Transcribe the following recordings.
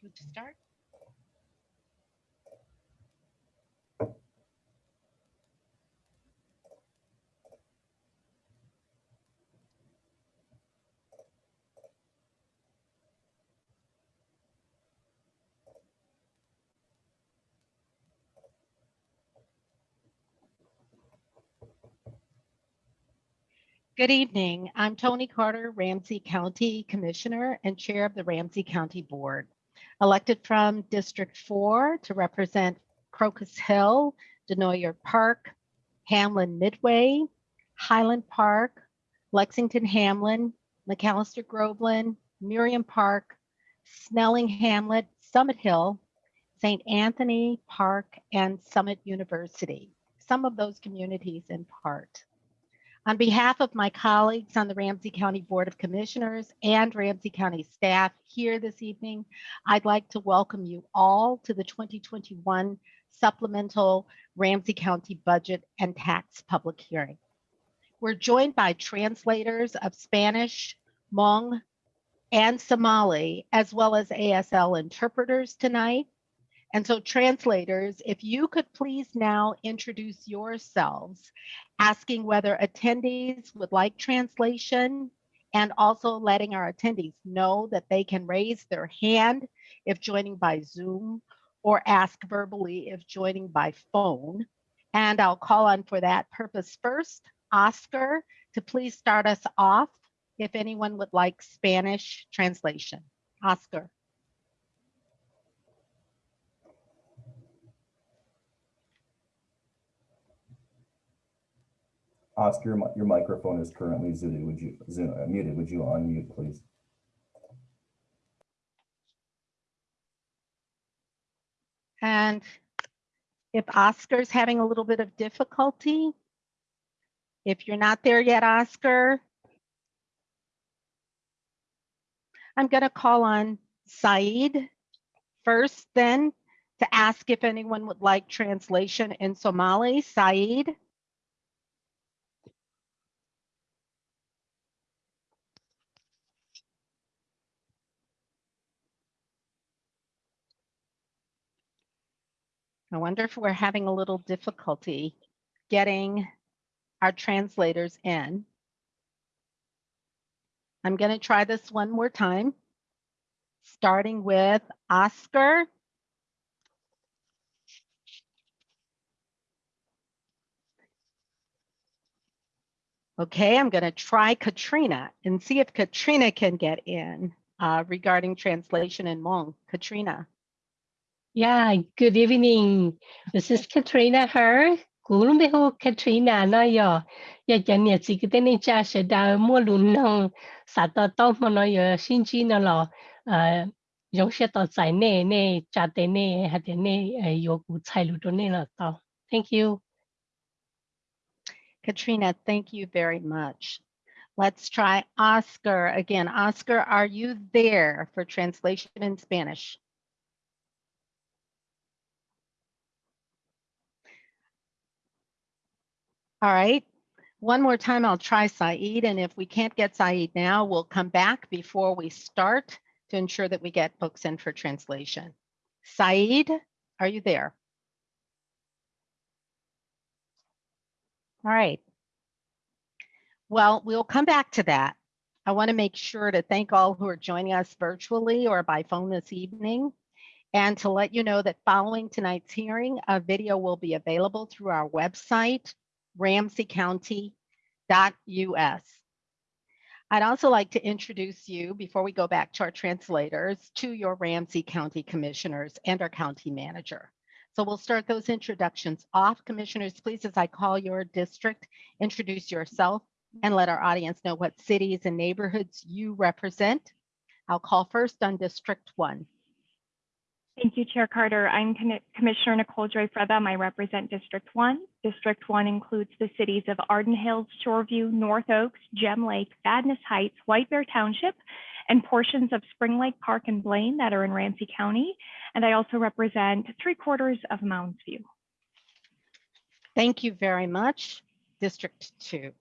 You to start? Good evening. I'm Tony Carter, Ramsey County Commissioner and Chair of the Ramsey County Board. Elected from District 4 to represent Crocus Hill, Desnoyer Park, Hamline Midway, Highland Park, Lexington Hamline, Macalester Groveland, Merriam Park, Snelling Hamline, Summit Hill, St. Anthony Park, and Summit University. Some of those communities in part. On behalf of my colleagues on the Ramsey County Board of Commissioners and Ramsey County staff here this evening, I'd like to welcome you all to the 2021 Supplemental Ramsey County Budget and Tax Public Hearing. We're joined by translators of Spanish, Hmong, and Somali, as well as ASL interpreters tonight. And so translators, if you could please now introduce yourselves, asking whether attendees would like translation and also letting our attendees know that they can raise their hand if joining by Zoom or ask verbally if joining by phone. And I'll call on for that purpose first, Oscar, to please start us off if anyone would like Spanish translation. Oscar. Oscar, your microphone is currently zooted. Would you, uh, muted? Would you unmute, please? And if Oscar's having a little bit of difficulty, if you're not there yet, Oscar, I'm going to call on Saeed first, then to ask if anyone would like translation in Somali. Saeed. I wonder if we're having a little difficulty getting our translators in. I'm going to try this one more time, starting with Oscar. Okay, I'm going to try Katrina and see if Katrina can get in uh, regarding translation in Hmong. Katrina. Yeah, good evening. This is Katrina Her. Gulung beho Katrina na yo. Ya janya si kita ni cha se da mo lun nong sa to to mo no yo xin chi lo. Uh, yong she to zai ne ne cha ne ha de ne uh, yo gu cai lu do ne la to. Thank you. Katrina, thank you very much. Let's try Oscar again. Oscar, are you there for translation in Spanish? All right. One more time, I'll try Saeed, and if we can't get Saeed now, we'll come back before we start to ensure that we get books in for translation. Saeed, are you there? All right. Well, we'll come back to that. I want to make sure to thank all who are joining us virtually or by phone this evening. And to let you know that following tonight's hearing, a video will be available through our website, ramseycounty.us. I'd also like to introduce you, before we go back to our translators, to your Ramsey County Commissioners and our County Manager. So we'll start those introductions off. Commissioners, please, as I call your district, introduce yourself and let our audience know what cities and neighborhoods you represent. I'll call first on District 1. Thank you, Chair Carter. I'm Commissioner Nicole Joy Frethem. I represent District 1. District 1 includes the cities of Arden Hills, Shoreview, North Oaks, Gem Lake, Vadnais Heights, White Bear Township, and portions of Spring Lake Park and Blaine that are in Ramsey County. And I also represent three quarters of Mounds View. Thank you very much. District 2.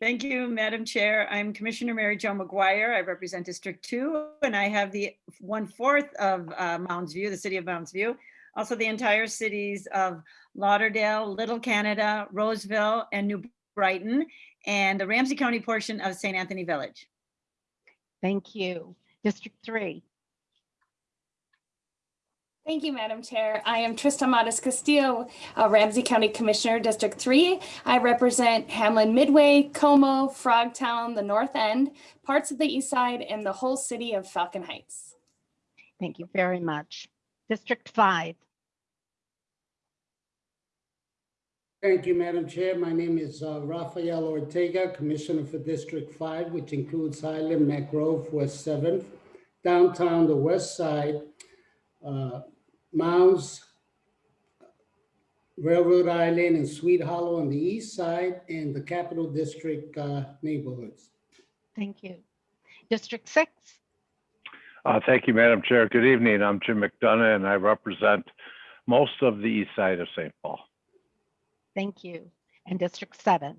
Thank you, Madam Chair. I'm Commissioner Mary Jo McGuire. I represent District Two, and I have the one-fourth of uh, Mounds View, the city of Mounds View. Also the entire cities of Lauderdale, Little Canada, Roseville, and New Brighton, and the Ramsey County portion of St. Anthony Village. Thank you. District three, Thank you, Madam Chair. I am Trista Matas Castillo, uh, Ramsey County Commissioner, District 3. I represent Hamline Midway, Como, Frogtown, the North End, parts of the East Side, and the whole city of Falcon Heights. thank you very much. District five, Thank you, Madam Chair. My name is uh, Rafael Ortega, Commissioner for District 5, which includes Highland, Mac Grove, West 7th, downtown, the west side, uh, Mounds, Railroad Island, and Swede Hollow on the east side, and the Capital District uh, neighborhoods. thank you. District six, Uh, Thank you, Madam Chair. Good evening. I'm Jim McDonough, and I represent most of the east side of St. Paul. Thank you. And District seven,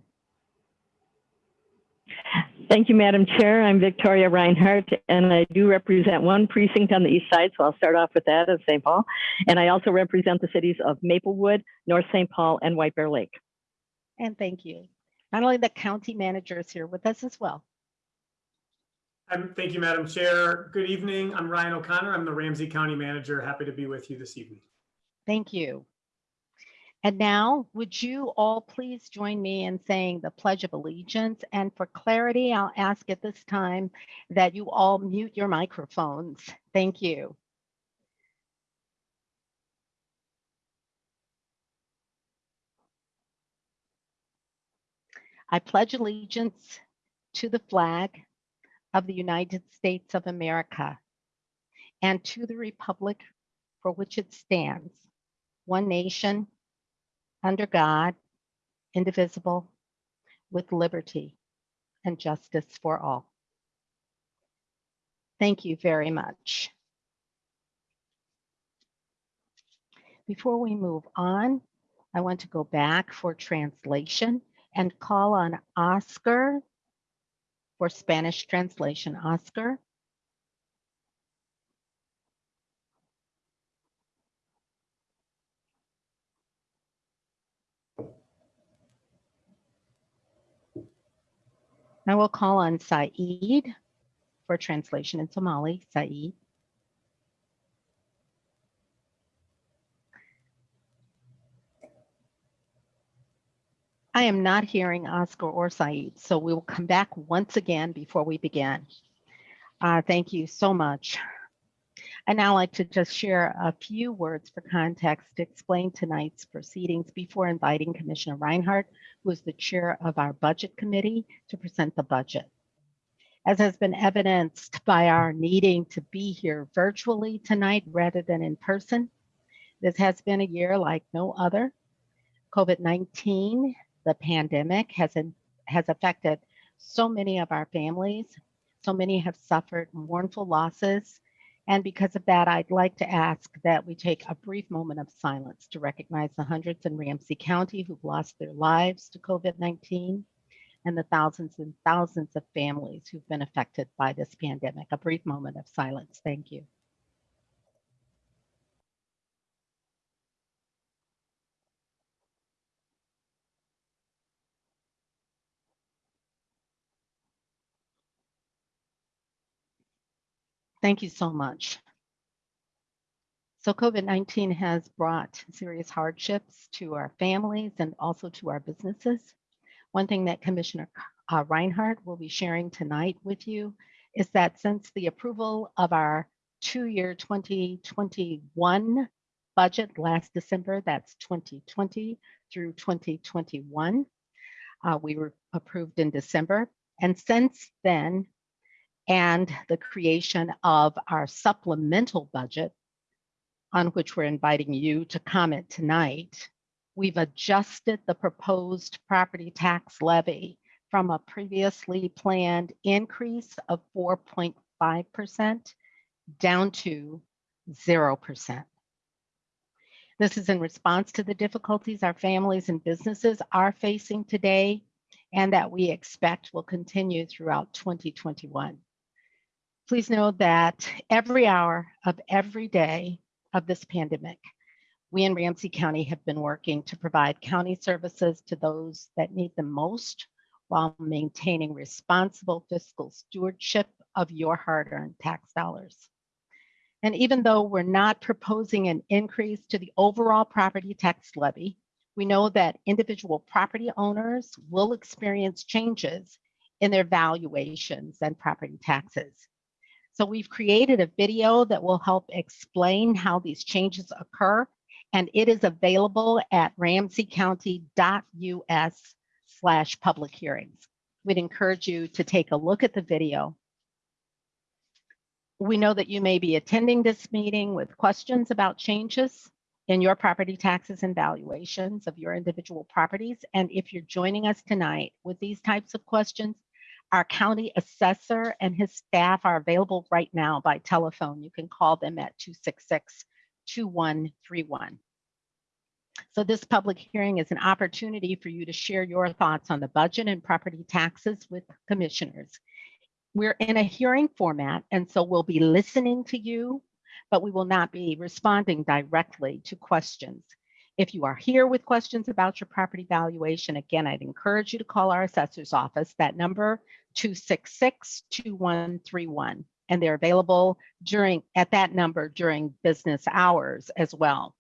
Thank you, Madam Chair. I'm Victoria Reinhardt, and I do represent one precinct on the east side, so I'll start off with that of St. Paul. And I also represent the cities of Maplewood, North St. Paul, and White Bear Lake. and thank you. Not only the county manager is here with us as well. Um, thank you, Madam Chair. Good evening. I'm Ryan O'Connor. I'm the Ramsey County Manager. Happy to be with you this evening. Thank you. And now, would you all please join me in saying the Pledge of Allegiance? And for clarity, I'll ask at this time that you all mute your microphones. Thank you. I pledge allegiance to the flag of the United States of America and to the republic for which it stands, one nation, under God, indivisible, with liberty and justice for all. Thank you very much. Before we move on, I want to go back for translation and call on Oscar for Spanish translation. Oscar? I will call on Saeed for translation in Somali. Saeed. I am not hearing Oscar or Saeed, so we will come back once again before we begin. Uh, thank you so much. I'd now like to just share a few words for context to explain tonight's proceedings before inviting Commissioner Reinhardt, who is the chair of our budget committee, to present the budget. As has been evidenced by our needing to be here virtually tonight rather than in person, this has been a year like no other. COVID-19, the pandemic, has, in- has affected so many of our families. So many have suffered mournful losses. And because of that, I'd like to ask that we take a brief moment of silence to recognize the hundreds in Ramsey County who've lost their lives to COVID-19 and the thousands and thousands of families who've been affected by this pandemic. A brief moment of silence. Thank you. Thank you so much. So COVID-19 has brought serious hardships to our families and also to our businesses. One thing that Commissioner uh, Reinhardt will be sharing tonight with you is that since the approval of our two-year 2021 budget last December, that's 2020 through 2021, uh, we were approved in December. And since then, and the creation of our supplemental budget, on which we're inviting you to comment tonight, we've adjusted the proposed property tax levy from a previously planned increase of 4.5% down to 0%. This is in response to the difficulties our families and businesses are facing today and that we expect will continue throughout 2021. Please know that every hour of every day of this pandemic, we in Ramsey County have been working to provide county services to those that need them most while maintaining responsible fiscal stewardship of your hard-earned tax dollars. And even though we're not proposing an increase to the overall property tax levy, we know that individual property owners will experience changes in their valuations and property taxes. So we've created a video that will help explain how these changes occur, and it is available at ramseycounty.us slash public hearings. We'd encourage you to take a look at the video. We know that you may be attending this meeting with questions about changes in your property taxes and valuations of your individual properties. And if you're joining us tonight with these types of questions, our county assessor and his staff are available right now by telephone. You can call them at 266-2131. So this public hearing is an opportunity for you to share your thoughts on the budget and property taxes with commissioners. We're in a hearing format, and so we'll be listening to you, but we will not be responding directly to questions. If you are here with questions about your property valuation, again, I'd encourage you to call our assessor's office, that number 266-2131, and they're available during at that number during business hours as well.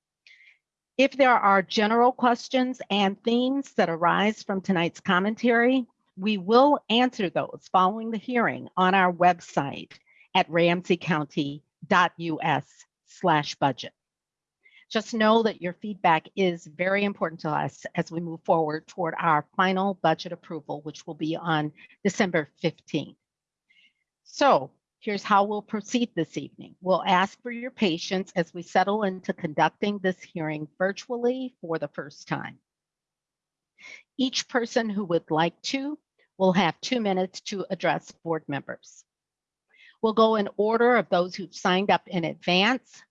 If there are general questions and themes that arise from tonight's commentary, we will answer those following the hearing on our website at ramseycounty.us slash budget. Just know that your feedback is very important to us as we move forward toward our final budget approval, which will be on December 15th. So here's how we'll proceed this evening. We'll ask for your patience as we settle into conducting this hearing virtually for the first time. Each person who would like to will have two minutes to address board members. We'll go in order of those who've signed up in advance,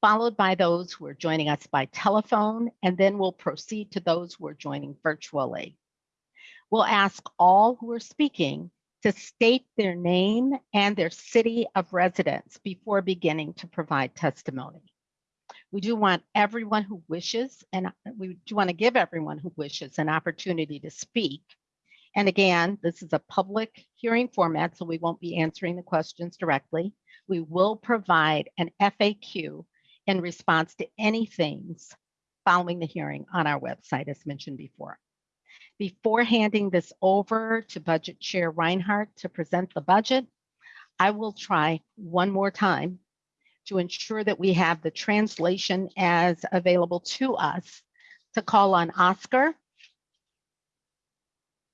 followed by those who are joining us by telephone, and then we'll proceed to those who are joining virtually. We'll ask all who are speaking to state their name and their city of residence before beginning to provide testimony. We do want everyone who wishes, and we do want to give everyone who wishes an opportunity to speak. And again, this is a public hearing format, so we won't be answering the questions directly. We will provide an FAQ in response to any things following the hearing on our website, as mentioned before. Before handing this over to Budget Chair Reinhardt to present the budget, I will try one more time to ensure that we have the translation as available to us to call on Oscar.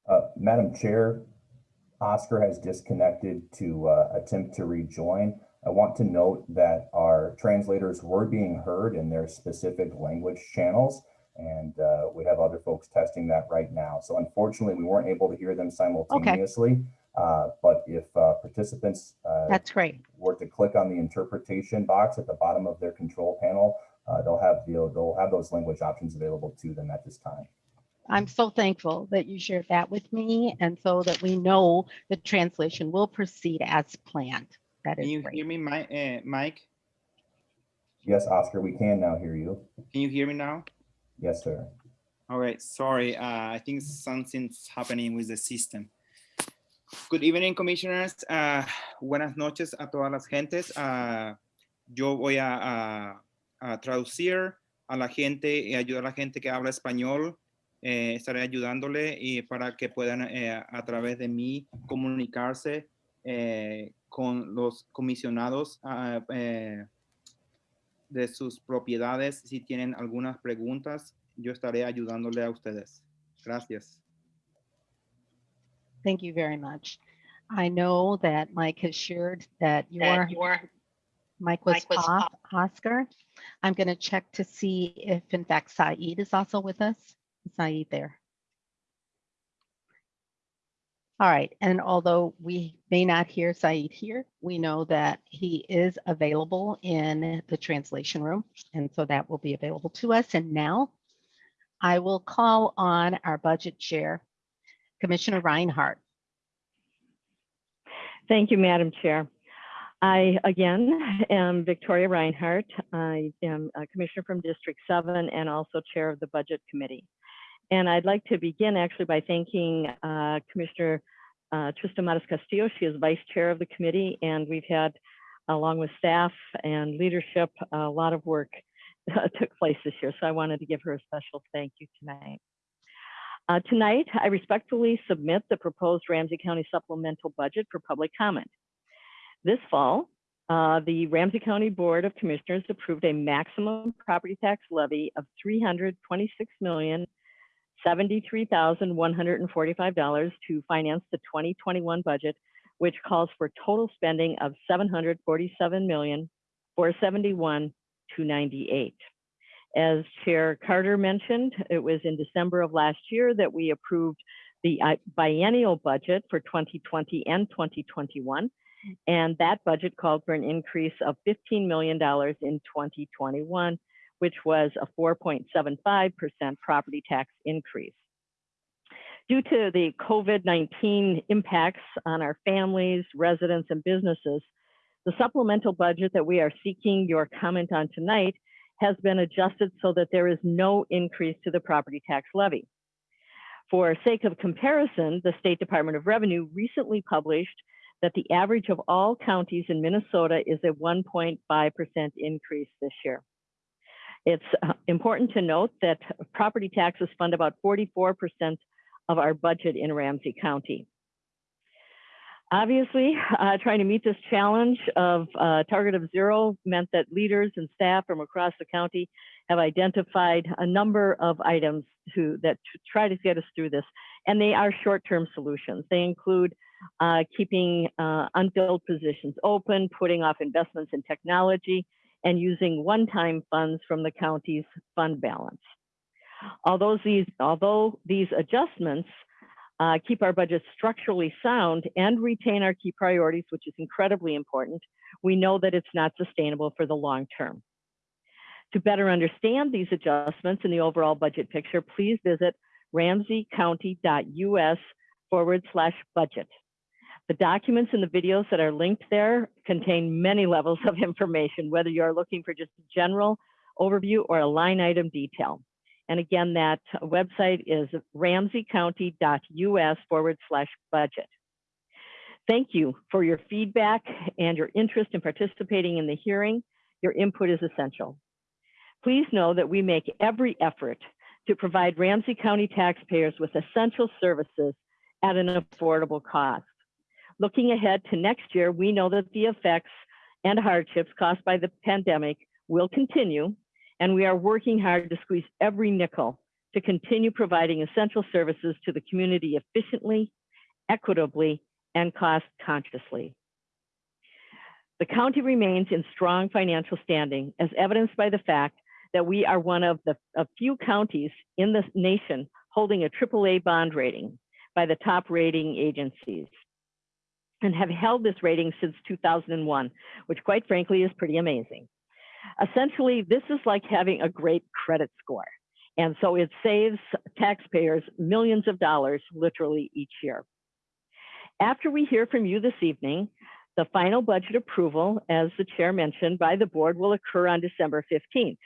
Uh, Madam Chair, Oscar has disconnected to uh, attempt to rejoin. I want to note that our translators were being heard in their specific language channels, and uh, we have other folks testing that right now. So unfortunately, we weren't able to hear them simultaneously. Uh, but if uh, participants uh, That's great. were to click on the interpretation box at the bottom of their control panel, uh, they'll have the, they'll have those language options available to them at this time. I'm so thankful that you shared that with me and so that we know the translation will proceed as planned. That Can is you great. hear me, uh, Mike? Yes, Oscar, we can now hear you. Can you hear me now? Yes, sir. All right, sorry, uh, I think something's happening with the system. Good evening, commissioners. Uh, buenas noches a todas las gentes. Uh, yo voy a, a- a traducir a la gente y ayudar a la gente que habla español. Eh, estaré ayudándole y para que puedan eh, a través de mí comunicarse eh, con los comisionados ah, eh, de sus propiedades. Si tienen algunas preguntas, yo estaré ayudándole a ustedes. Gracias. Thank you very much. I know that Mike has shared that your mic was off, Oscar. I'm going to check to see if in fact Said is also with us. Is Said there? All right, and although we may not hear Saeed here, we know that he is available in the translation room, and so that will be available to us. And now I will call on our budget chair, Commissioner Reinhardt. Thank you, Madam Chair. I, again, am Victoria Reinhardt. I am a Commissioner from District 7 and also Chair of the Budget Committee. And I'd like to begin actually by thanking uh, Commissioner uh, Trista Matas Castillo. She is Vice Chair of the committee, and we've had, along with staff and leadership, a lot of work took place this year. So I wanted to give her a special thank you tonight. Uh, tonight, I respectfully submit the proposed Ramsey County supplemental budget for public comment. This fall, uh, the Ramsey County Board of Commissioners approved a maximum property tax levy of $326,073,145 to finance the 2021 budget, which calls for total spending of $747,471,298. As Chair Carter mentioned, it was in December of last year that we approved the uh, biennial budget for 2020 and 2021. And that budget called for an increase of $15 million in 2021, which was a 4.75% property tax increase. Due to the COVID-19 impacts on our families, residents, and businesses, the supplemental budget that we are seeking your comment on tonight has been adjusted so that there is no increase to the property tax levy. For sake of comparison, the State Department of Revenue recently published that the average of all counties in Minnesota is a 1.5% increase this year. It's uh, important to note that property taxes fund about 44% of our budget in Ramsey County. Obviously, uh, trying to meet this challenge of uh, target of zero meant that leaders and staff from across the county have identified a number of items to, that to try to get us through this. And they are short-term solutions. They include uh, keeping uh, unfilled positions open, putting off investments in technology, and using one-time funds from the county's fund balance. Although these, although these adjustments uh, keep our budget structurally sound and retain our key priorities, which is incredibly important, we know that it's not sustainable for the long term. To better understand these adjustments in the overall budget picture, please visit ramseycounty.us forward slash budget. The documents and the videos that are linked there contain many levels of information, whether you're looking for just a general overview or a line item detail. And again, that website is ramseycounty.us forward slash budget. Thank you for your feedback and your interest in participating in the hearing. Your input is essential. Please know that we make every effort to provide Ramsey County taxpayers with essential services at an affordable cost. Looking ahead to next year, we know that the effects and hardships caused by the pandemic will continue, and we are working hard to squeeze every nickel to continue providing essential services to the community efficiently, equitably, and cost consciously. The county remains in strong financial standing as evidenced by the fact that we are one of the a few counties in the nation holding a AAA bond rating by the top rating agencies and have held this rating since 2001, which quite frankly is pretty amazing. Essentially, this is like having a great credit score. And so it saves taxpayers millions of dollars literally each year. After we hear from you this evening, the final budget approval, as the chair mentioned, by the board will occur on December 15th.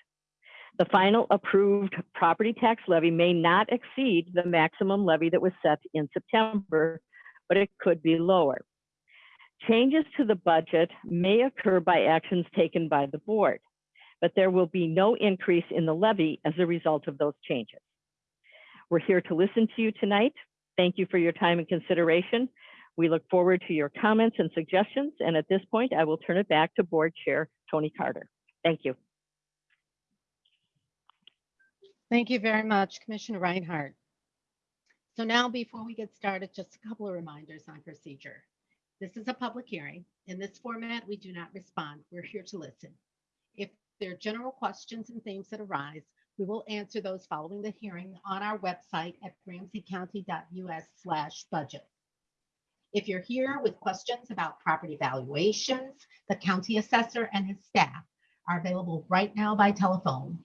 The final approved property tax levy may not exceed the maximum levy that was set in September, but it could be lower. Changes to the budget may occur by actions taken by the board, but there will be no increase in the levy as a result of those changes. We're here to listen to you tonight. Thank you for your time and consideration. We look forward to your comments and suggestions. And at this point, I will turn it back to Board Chair Tony Carter. Thank you. Thank you very much, Commissioner Reinhardt. So now, before we get started, just a couple of reminders on procedure. This is a public hearing. In this format, we do not respond. We're here to listen. If there are general questions and themes that arise, we will answer those following the hearing on our website at ramseycounty.us slash budget. If you're here with questions about property valuations, the county assessor and his staff are available right now by telephone.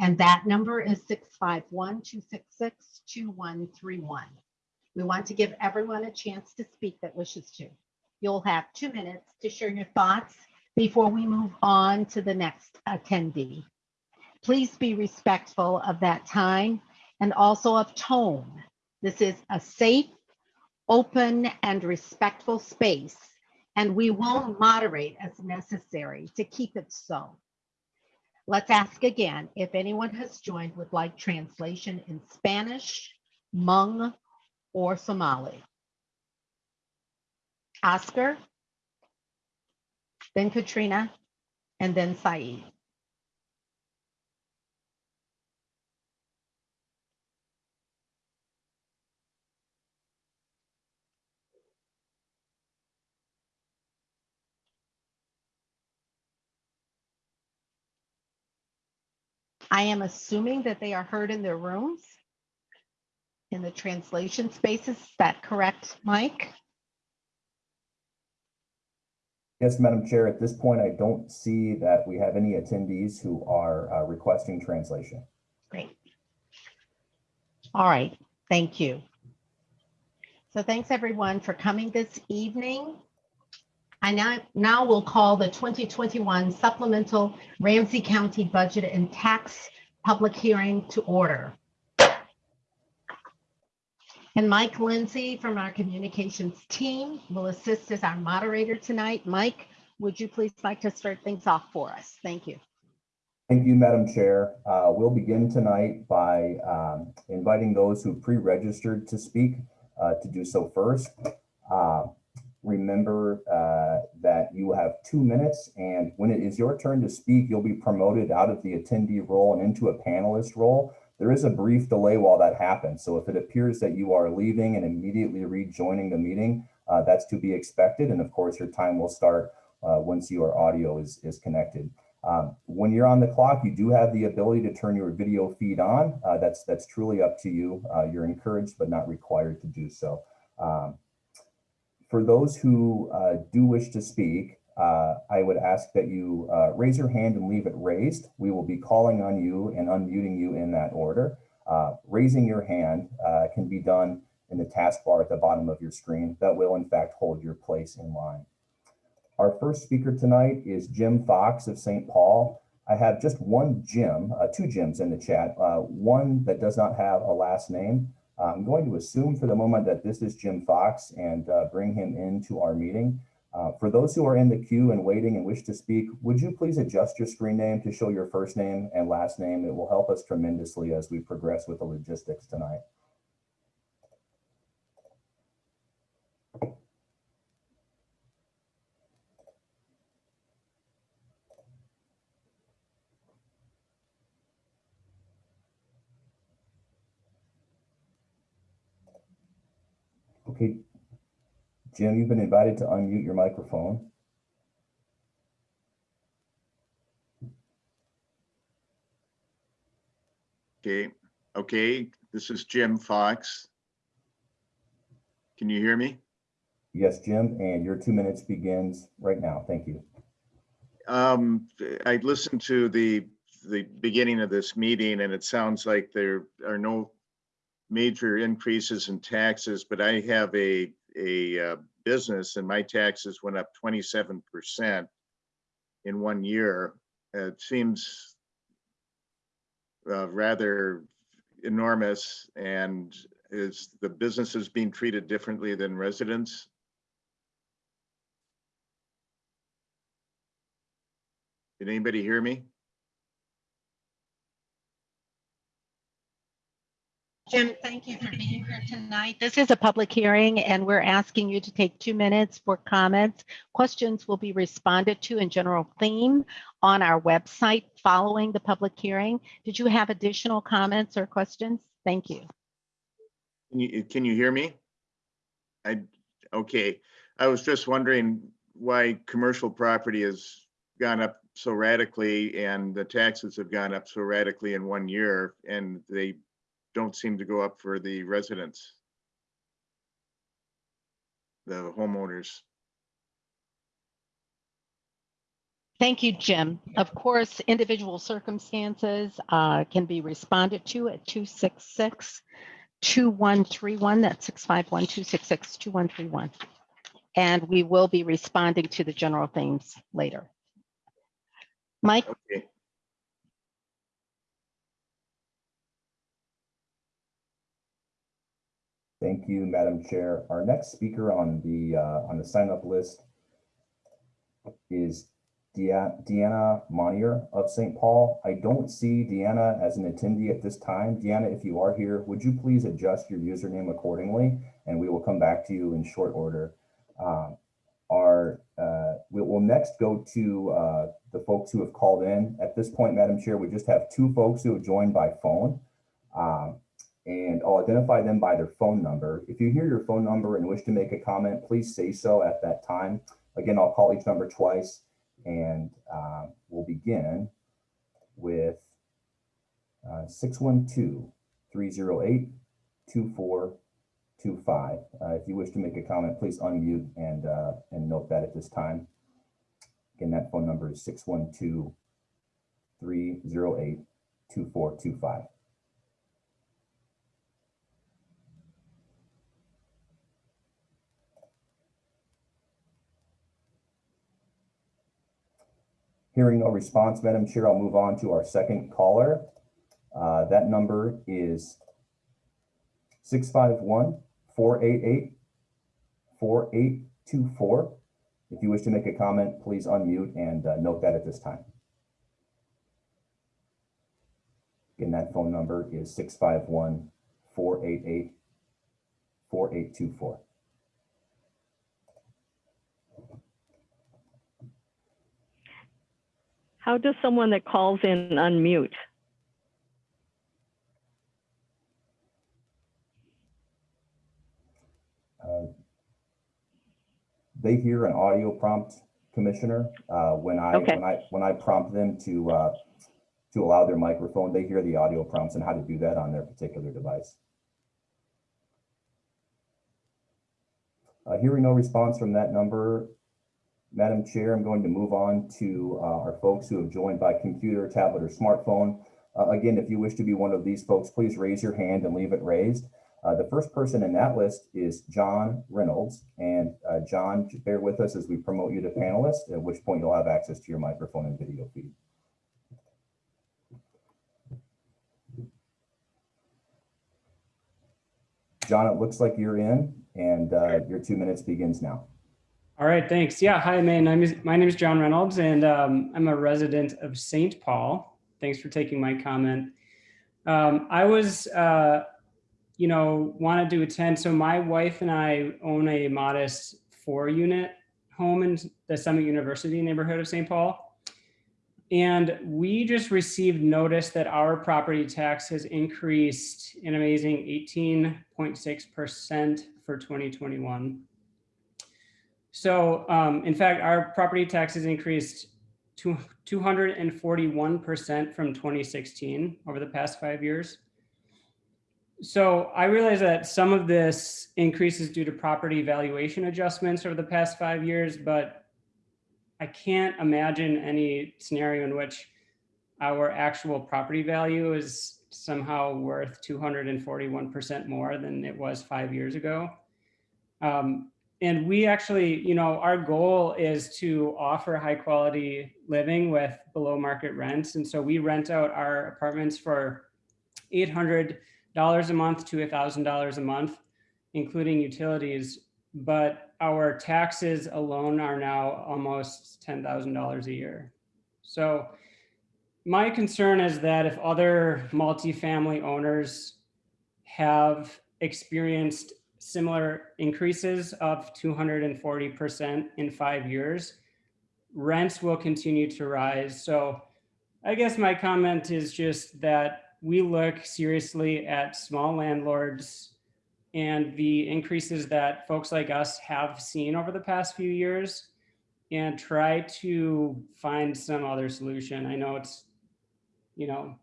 And that number is 651-266-2131. We want to give everyone a chance to speak that wishes to. You'll have two minutes to share your thoughts before we move on to the next attendee. Please be respectful of that time and also of tone. This is a safe, open, and respectful space, and we will moderate as necessary to keep it so. Let's ask again if anyone has joined with like translation in Spanish, Hmong, or Somali. Oscar, then Katrina, and then Saeed. I am assuming that they are heard in their rooms in the translation spaces. Is that correct, Mike? Yes, Madam Chair, at this point, I don't see that we have any attendees who are uh, requesting translation. Great. All right, thank you. So thanks everyone for coming this evening. I now, now will call the 2021 supplemental Ramsey County Budget and Tax Public Hearing to order. And Mike Lindsay from our communications team will assist as our moderator tonight. Mike, would you please like to start things off for us? Thank you. Thank you, Madam Chair. Uh, We'll begin tonight by um, inviting those who pre-registered to speak uh, to do so first. Uh, Remember that you have two minutes, and when it is your turn to speak, you'll be promoted out of the attendee role and into a panelist role. There is a brief delay while that happens, so if it appears that you are leaving and immediately rejoining the meeting, uh, that's to be expected, and of course, your time will start uh, once your audio is, is connected. Um, when you're on the clock, you do have the ability to turn your video feed on. Uh, that's that's truly up to you. Uh, you're encouraged but not required to do so. Um, for those who uh, do wish to speak, uh, I would ask that you uh, raise your hand and leave it raised. We will be calling on you and unmuting you in that order. Uh, raising your hand uh, can be done in the taskbar at the bottom of your screen. That will in fact hold your place in line. Our first speaker tonight is Jim Fox of St. Paul. I have just one Jim, uh, two Jims in the chat, uh, one that does not have a last name. I'm going to assume for the moment that this is Jim Fox and bring him into our meeting. Uh, for those who are in the queue and waiting and wish to speak, would you please adjust your screen name to show your first name and last name? It will help us tremendously as we progress with the logistics tonight. Okay, Jim, you've been invited to unmute your microphone. Okay, okay, this is Jim Fox. Can you hear me? Yes, Jim, and your two minutes begins right now. Thank you. Um, I listened to the, the beginning of this meeting and it sounds like there are no major increases in taxes, but I have a, a uh, business and my taxes went up twenty-seven percent in one year. It seems uh, rather enormous and is the businesses being treated differently than residents? Did anybody hear me? Jim, thank you for being here tonight. This is a public hearing and we're asking you to take two minutes for comments. Questions will be responded to in general theme on our website following the public hearing. Did you have additional comments or questions? Thank you. Can you, can you hear me? I, okay, I was just wondering why commercial property has gone up so radically and the taxes have gone up so radically in one year and they don't seem to go up for the residents. The homeowners. Thank you, Jim. Of course, individual circumstances uh, can be responded to at 266 2131, that's 651-266-2131. And we will be responding to the general themes later. Mike, Okay. Thank you, Madam Chair. Our next speaker on the, uh, on the sign up list is Dea- Deanna Monier of St. Paul. I don't see Deanna as an attendee at this time. Deanna, if you are here, would you please adjust your username accordingly? And we will come back to you in short order. Um, Our, uh, we will next go to uh, the folks who have called in. At this point, Madam Chair, we just have two folks who have joined by phone. Um, and I'll identify them by their phone number. If you hear your phone number and wish to make a comment, please say so at that time. Again, I'll call each number twice and um, we'll begin with uh, 612-308-2425. Uh, If you wish to make a comment, please unmute and, uh, and note that at this time. Again, that phone number is 612-308-2425. Hearing no response, Madam Chair, I'll move on to our second caller. Uh, That number is 651-488-4824. If you wish to make a comment, please unmute and uh, note that at this time. Again, that phone number is 651-488-4824. How does someone that calls in unmute? Uh, They hear an audio prompt, Commissioner. Uh, When I, Okay. when I, when I prompt them to, uh, to allow their microphone, they hear the audio prompts and how to do that on their particular device. Uh, Hearing no response from that number, Madam Chair, I'm going to move on to uh, our folks who have joined by computer, tablet, or smartphone. Uh, Again, if you wish to be one of these folks, please raise your hand and leave it raised. Uh, The first person in that list is John Reynolds. And uh, John, bear with us as we promote you to panelist, at which point you'll have access to your microphone and video feed. John, it looks like you're in and uh, your two minutes begins now. All right, thanks. Yeah, hi, my name is my name is John Reynolds, and um, I'm a resident of St. Paul. Thanks for taking my comment. Um, I was, uh, you know, wanted to attend. So my wife and I own a modest four-unit home in the Summit University neighborhood of St. Paul, and we just received notice that our property tax has increased an amazing 18.6 percent for 2021. So um, in fact, our property taxes increased to 241% from 2016 over the past five years. So I realize that some of this increase is due to property valuation adjustments over the past five years, but I can't imagine any scenario in which our actual property value is somehow worth 241% more than it was five years ago. Um, and we actually, you know, our goal is to offer high quality living with below market rents. And so we rent out our apartments for $800 a month to $1,000 a month, including utilities. But our taxes alone are now almost $10,000 a year. So my concern is that if other multifamily owners have experienced similar increases of 240% in five years, rents will continue to rise. So I guess my comment is just that we look seriously at small landlords and the increases that folks like us have seen over the past few years and try to find some other solution. I know it's, you know,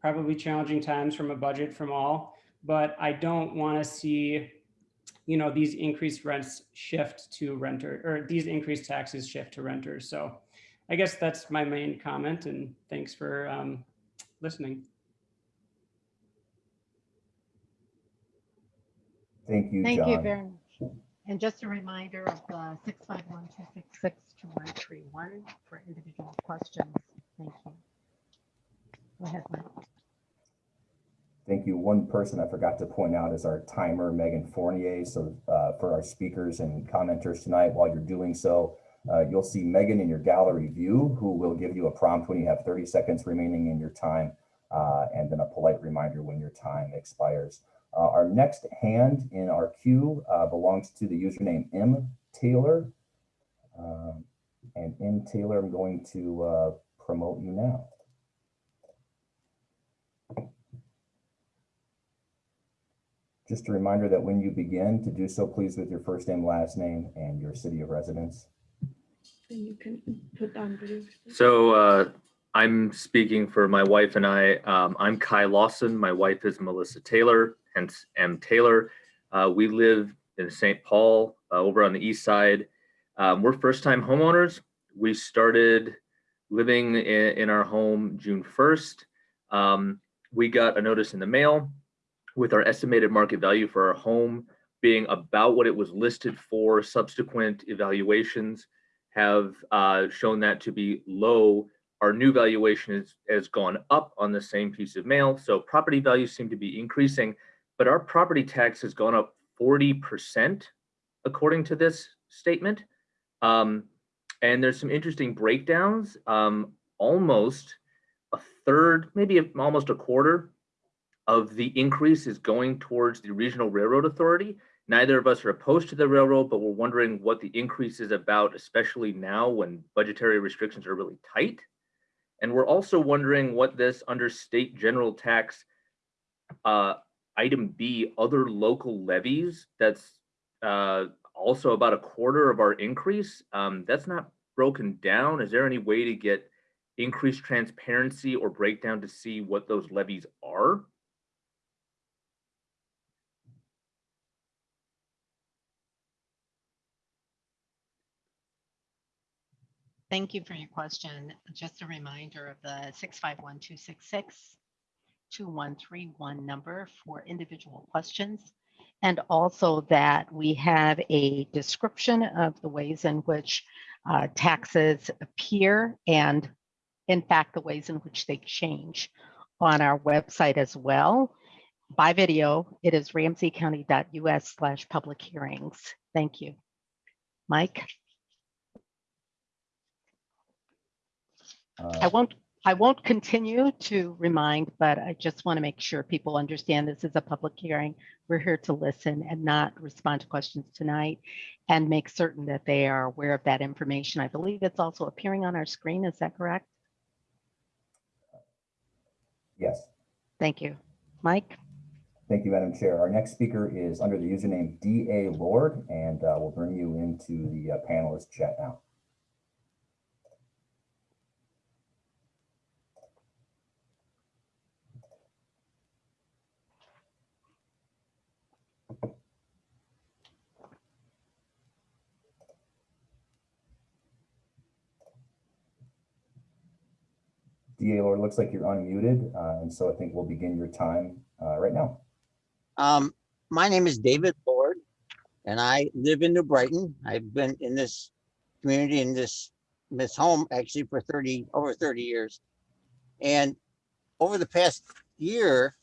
probably challenging times from a budget from all, but I don't want to see you know, these increased rents shift to renter or these increased taxes shift to renters. So I guess that's my main comment and thanks for um, listening. Thank you, Thank you very much. And just a reminder of the six five one two six six two one three one for individual questions. Thank you. Go ahead, Mike. Thank you. One person I forgot to point out is our timer, Megan Fournier. So uh, for our speakers and commenters tonight, while you're doing so, uh, you'll see Megan in your gallery view, who will give you a prompt when you have 30 seconds remaining in your time, uh, and then a polite reminder when your time expires. Uh, our next hand in our queue uh, belongs to the username M Taylor. Um, and M Taylor, I'm going to uh, promote you now. Just a reminder that when you begin to do so, please with your first name, last name, and your city of residence. And you can put on video. So uh, I'm speaking for my wife and I. Um, I'm Kai Lawson. My wife is Melissa Taylor, hence M. Taylor. Uh, we live in St. Paul uh, over on the east side. Um, we're first-time homeowners. We started living in, in our home June 1st. Um, we got a notice in the mail with our estimated market value for our home being about what it was listed for. Subsequent evaluations have uh, shown that to be low. Our new valuation is, has gone up on the same piece of mail. So property values seem to be increasing, but our property tax has gone up 40% according to this statement. Um, and there's some interesting breakdowns. Um, almost a third, maybe almost a quarter of the increase is going towards the regional railroad authority. Neither of us are opposed to the railroad, but we're wondering what the increase is about, especially now when budgetary restrictions are really tight. And we're also wondering what this under state general tax uh, item B, other local levies, that's uh, also about a quarter of our increase. Um, that's not broken down. Is there any way to get increased transparency or breakdown to see what those levies are? Thank you for your question. Just a reminder of the 651-266 2131 number for individual questions. And also that we have a description of the ways in which uh, taxes appear and in fact, the ways in which they change on our website as well. By video, it is ramseycounty.us slash public hearings. Thank you. Mike? I Uh, won't, I won't continue to remind, but I just want to make sure people understand this is a public hearing. We're here to listen and not respond to questions tonight and make certain that they are aware of that information. I believe it's also appearing on our screen. Is that correct? Yes. Thank you. Mike? Thank you, Madam Chair. Our next speaker is under the username DA Lord, and uh, we'll bring you into the uh, panelist chat now. DA Lord, looks like you're unmuted, uh, and so I think we'll begin your time uh, right now. Um, my name is David Lord, and I live in New Brighton. I've been in this community in this this home actually for 30 over 30 years. And over the past year,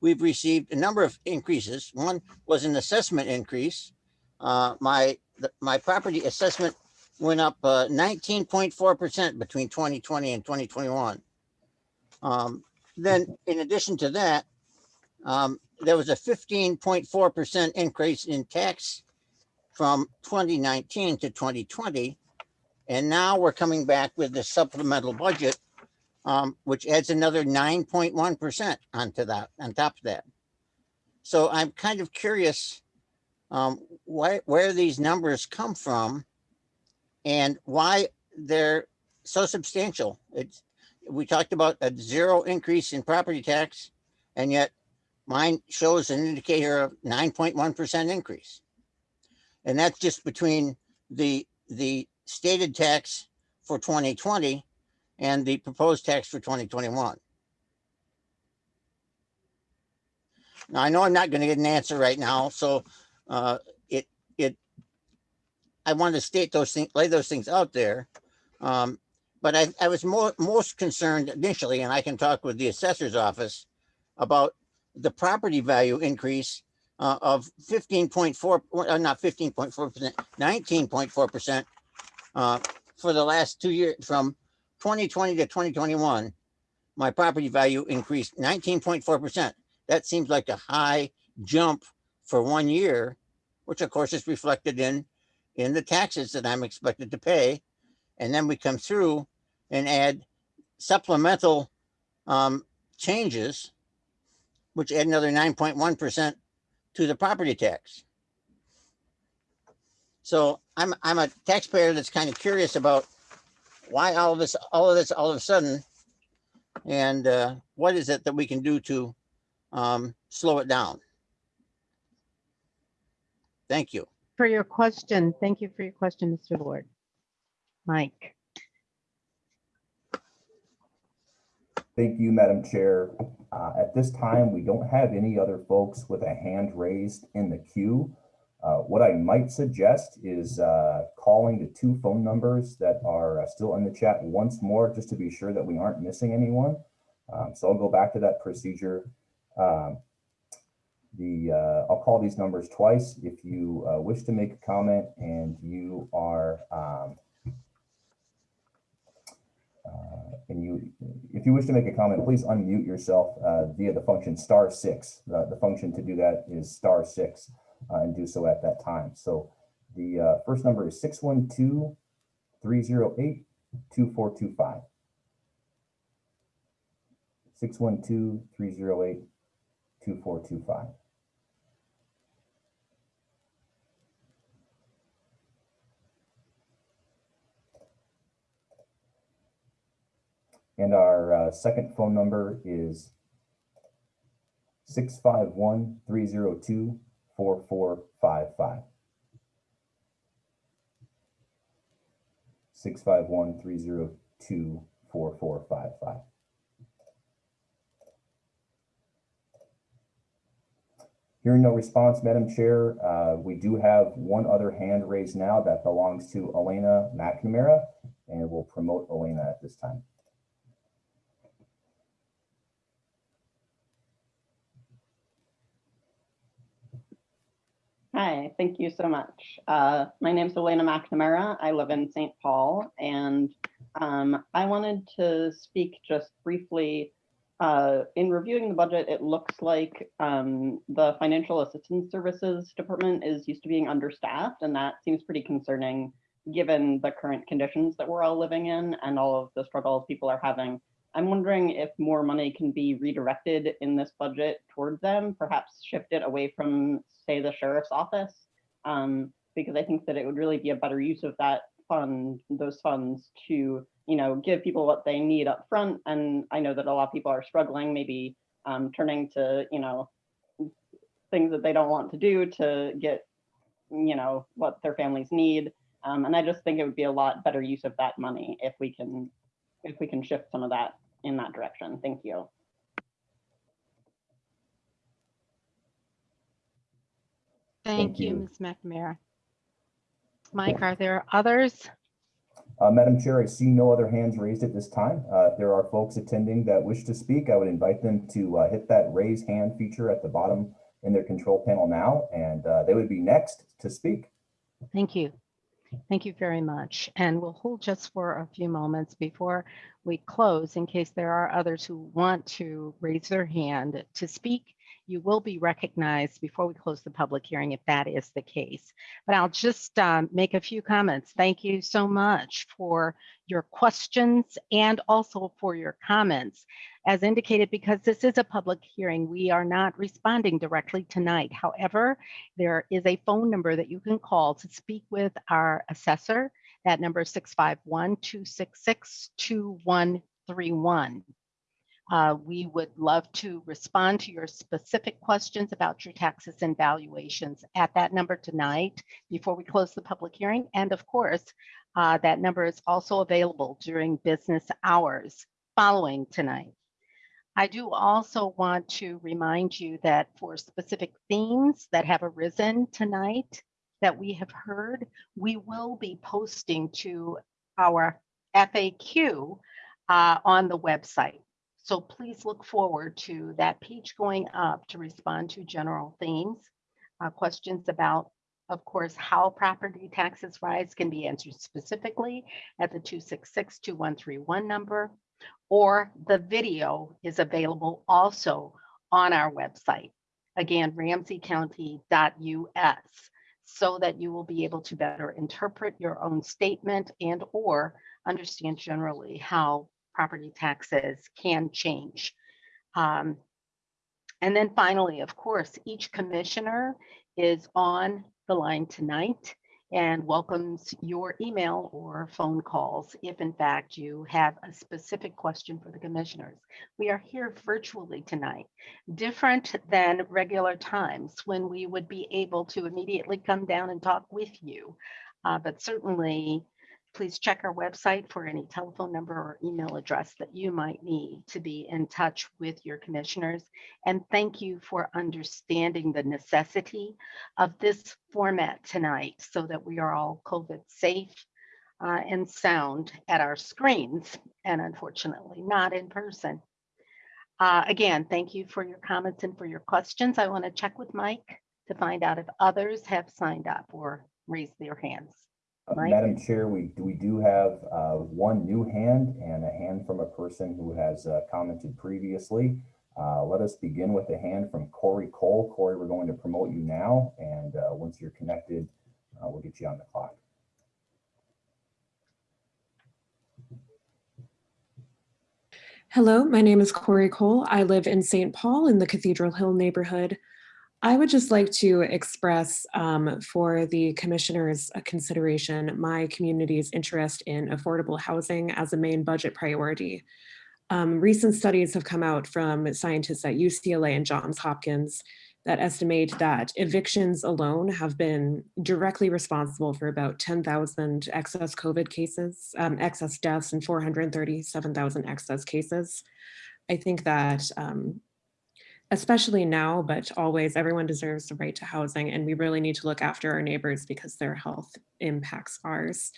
we've received a number of increases. One was an assessment increase. Uh, my the, my property assessment went up uh, 19.4% between 2020 and 2021. Um, then, in addition to that, um, there was a 15.4% increase in tax from 2019 to 2020. And now we're coming back with the supplemental budget, um, which adds another 9.1% onto that, on top of that. So I'm kind of curious um, why, where these numbers come from and why they're so substantial. It's, we talked about a zero increase in property tax, and yet mine shows an indicator of 9.1% increase. And that's just between the, the stated tax for 2020 and the proposed tax for 2021. Now, I know I'm not going to get an answer right now, so uh, it, it, I want to state those things, lay those things out there. Um, But I, I was more, most concerned initially, and I can talk with the assessor's office about the property value increase uh, of fifteen point four, uh, not fifteen point four percent, nineteen point four percent uh, for the last two years, from twenty twenty to twenty twenty-one. My property value increased nineteen point four percent. That seems like a high jump for one year, which of course is reflected in, in the taxes that I'm expected to pay. And then we come through and add supplemental um, changes, which add another nine point one percent to the property tax. So I'm, I'm a taxpayer that's kind of curious about why all of this, all of this, all of a sudden, and uh, what is it that we can do to um, slow it down? Thank you. For your question, thank you for your question, Mr. Lord. Mike, Thank you, Madam Chair. Uh, At this time, we don't have any other folks with a hand raised in the queue. Uh, What I might suggest is uh, calling the two phone numbers that are uh, still in the chat once more, just to be sure that we aren't missing anyone. Um, So I'll go back to that procedure. Um, The, uh, I'll call these numbers twice. If you uh, wish to make a comment and you are um, uh, and you, if you wish to make a comment, please unmute yourself uh, via the function star six. The, the function to do that is star six uh, and do so at that time. So the uh, first number is 612 308 2425. 612 308 2425. And our uh, second phone number is 651-302-4455. 651-302-4455. Hearing no response, Madam Chair, uh, we do have one other hand raised now that belongs to Elena McNamara, and we'll promote Elena at this time. Hi, thank you so much. Uh, my name is Elena McNamara. I live in St. Paul, and um, I wanted to speak just briefly. Uh, in reviewing the budget, it looks like um, the Financial Assistance Services Department is used to being understaffed, and that seems pretty concerning given the current conditions that we're all living in and all of the struggles people are having. I'm wondering if more money can be redirected in this budget towards them, perhaps shifted away from, say, the sheriff's office, um, because I think that it would really be a better use of that fund, those funds to, you know, give people what they need up front. And I know that a lot of people are struggling, maybe um, turning to, you know, things that they don't want to do to get, you know, what their families need. Um, and I just think it would be a lot better use of that money if we can if we can shift some of that in that direction. Thank you. thank you, you. Ms. McNamara. Mike, are there others? Uh, Madam Chair, I see no other hands raised at this time. Uh, if there are folks attending that wish to speak, I would invite them to uh, hit that raise hand feature at the bottom in their control panel now, and uh, they would be next to speak. Thank you. Thank you very much. And we'll hold just for a few moments before we close in case there are others who want to raise their hand to speak. You will be recognized before we close the public hearing if that is the case. But I'll just um, make a few comments. Thank you so much for your questions and also for your comments. As indicated, because this is a public hearing, we are not responding directly tonight. However, there is a phone number that you can call to speak with our assessor. That number is 651-266-2131. Uh, we would love to respond to your specific questions about your taxes and valuations at that number tonight before we close the public hearing. And of course, uh, that number is also available during business hours following tonight. I do also want to remind you that for specific themes that have arisen tonight that we have heard, we will be posting to our FAQ uh, on the website. So please look forward to that page going up to respond to general themes. Uh, questions about, of course, how property taxes rise can be answered specifically at the 266-2131 number, or the video is available also on our website. Again, ramseycounty.us, so that you will be able to better interpret your own statement and or understand generally how property taxes can change. Um, and then finally, of course, each commissioner is on the line tonight and welcomes your email or phone calls if in fact you have a specific question for the commissioners. We are here virtually tonight, different than regular times when we would be able to immediately come down and talk with you. Uh, but certainly please check our website for any telephone number or email address that you might need to be in touch with your commissioners. And thank you for understanding the necessity of this format tonight so that we are all COVID safe uh, and sound at our screens and unfortunately not in person. Uh, again, thank you for your comments and for your questions. I want to check with Mike to find out if others have signed up or raised their hands. Uh, Mike? Madam Chair, we, we do have uh, one new hand and a hand from a person who has uh, commented previously. Uh, Let us begin with a hand from Corey Cole. Corey, we're going to promote you now, and uh, once you're connected, uh, we'll get you on the clock. Hello, my name is Corey Cole. I live in St. Paul in the Cathedral Hill neighborhood. I would just like to express um, for the commissioner's uh, consideration my community's interest in affordable housing as a main budget priority. Um, recent studies have come out from scientists at UCLA and Johns Hopkins that estimate that evictions alone have been directly responsible for about 10,000 excess COVID cases, um, excess deaths, and 437,000 excess cases. I think that um, especially now, but always everyone deserves the right to housing and we really need to look after our neighbors because their health impacts ours.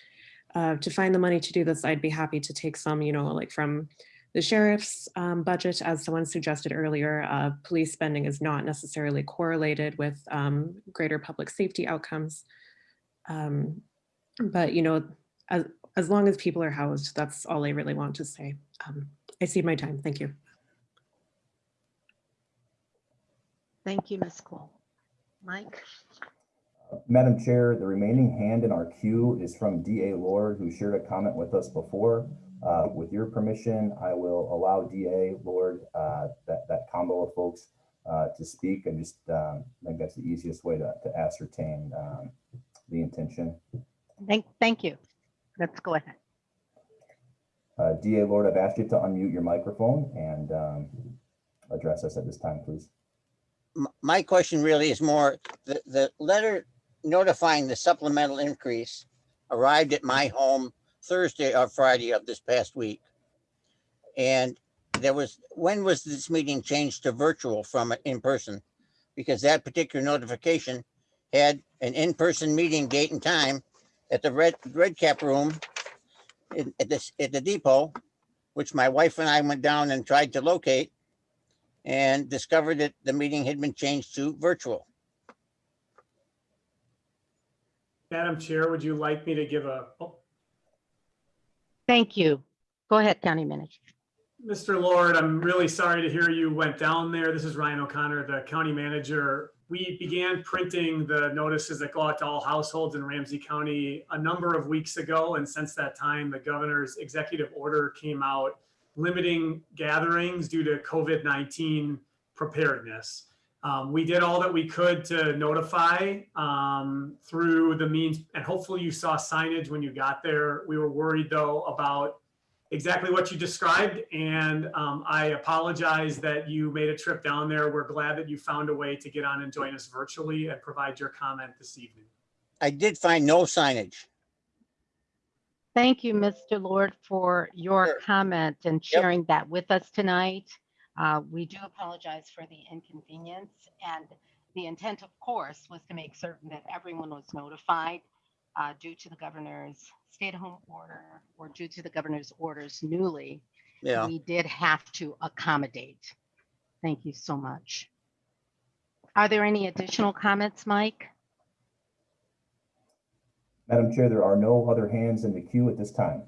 Uh, to find the money to do this, I'd be happy to take some, you know, like from the sheriff's um, budget, as someone suggested earlier, uh, police spending is not necessarily correlated with um, greater public safety outcomes. Um, but, you know, as, as long as people are housed, that's all I really want to say. Um, I see my time. Thank you. Thank you, Ms. Cole. Mike? Madam Chair, the remaining hand in our queue is from DA Lord, who shared a comment with us before. Uh, With your permission, I will allow DA Lord, uh, that, that combo of folks uh, to speak. and just um, I think that's the easiest way to to ascertain um, the intention. Thank, thank you. Let's go ahead. Uh, DA Lord, I've asked you to unmute your microphone and um, address us at this time, please. My question really is more, the, the letter notifying the supplemental increase arrived at my home Thursday or Friday of this past week. And there was, when was this meeting changed to virtual from in person? Because that particular notification had an in-person meeting date and time at the Red, Red Cap Room in- at this, at the depot, which my wife and I went down and tried to locate and discovered that the meeting had been changed to virtual. Madam Chair, would you like me to give a, oh, Thank you. Go ahead, County Manager. Mr. Lord, I'm really sorry to hear you went down there. This is Ryan O'Connor, the county manager. We began printing the notices that go out to all households in Ramsey County a number of weeks ago. And since that time, the governor's executive order came out limiting gatherings due to COVID-19 preparedness. Um, we did all that we could to notify um, through the means, and hopefully you saw signage when you got there. We were worried though about exactly what you described, and um, I apologize that you made a trip down there. We're glad that you found a way to get on and join us virtually and provide your comment this evening. I did find no signage. Thank you, Mr. Lord, for your comment and sharing that with us tonight. Uh, We do apologize for the inconvenience and the intent, of course, was to make certain that everyone was notified uh, due to the governor's stay-at-home order or due to the governor's orders newly. Yeah. We did have to accommodate. Thank you so much. Are there any additional comments, Mike? Madam Chair, there are no other hands in the queue at this time.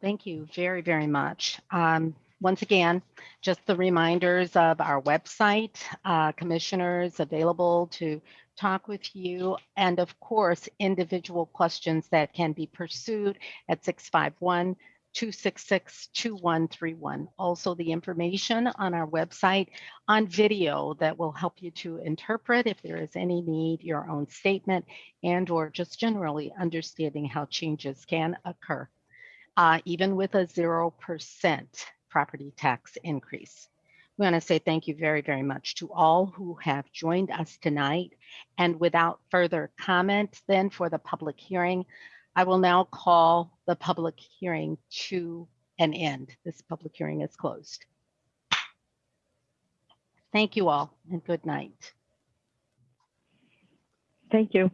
Thank you very, very much. Um, Once again, just the reminders of our website, uh, commissioners available to talk with you, and of course, individual questions that can be pursued at 651 266 2131. Also, the information on our website on video that will help you to interpret if there is any need, your own statement, and or just generally understanding how changes can occur uh, even with a 0% property tax increase. We want to say thank you very, very much to all who have joined us tonight. And without further comment, then for the public hearing, I will now call the public hearing to an end. This public hearing is closed. Thank you all and good night. Thank you.